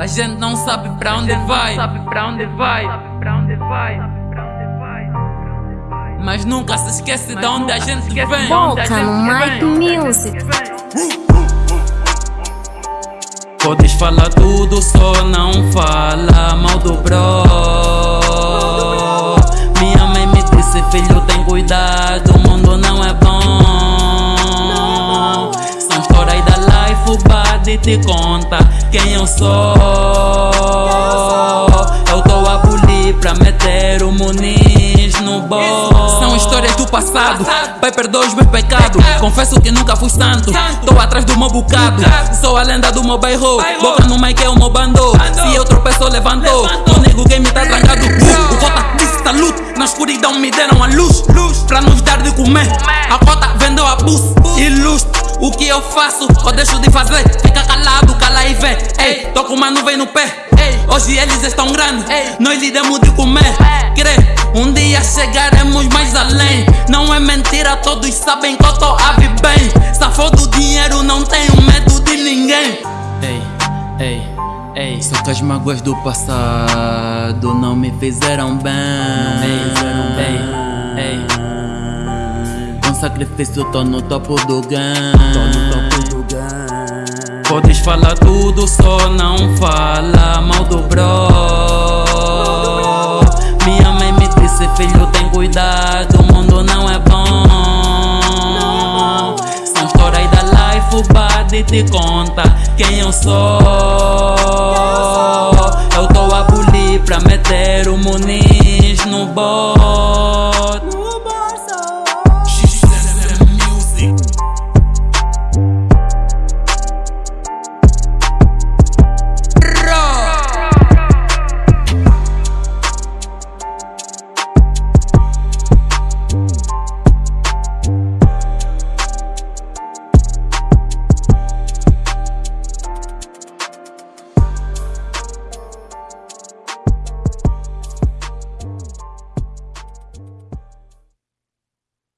A gente não sabe pra onde vai. Sabe pra onde vai? Pra onde vai? Mas nunca se esquece de onde a gente vem. Boca no Mike Music. Podes falar tudo, só não fala mal do body te conta quem eu sou. Eu tô a bulir pra meter o Muniz no bolso. São histórias do passado, pai perdoa os meus pecados. Confesso que nunca fui santo, tô atrás do meu bocado. Sou a lenda do meu bairro, boca no mic é o meu bando. Se eu tropeço, levantou. O nego game tá trancado. O cota disse luto, na escuridão me deram a luz. Pra nos dar de comer, a cota vendeu a bus e luz. O que eu faço ou deixo de fazer? No pé. Hoje eles estão grandes, nós iremos de comer. Crê, um dia chegaremos mais além. Não é mentira, todos sabem que eu tô a bem. Safou do dinheiro, não tenho medo de ninguém. Ei, ei, ei. Só que as mágoas do passado não me fizeram bem. Não me fizeram bem. Ei, ei. Com sacrifício tô no topo do game. Podes falar tudo, só te conta quem eu sou. Eu tô a bulir pra meter o Muniz no bol.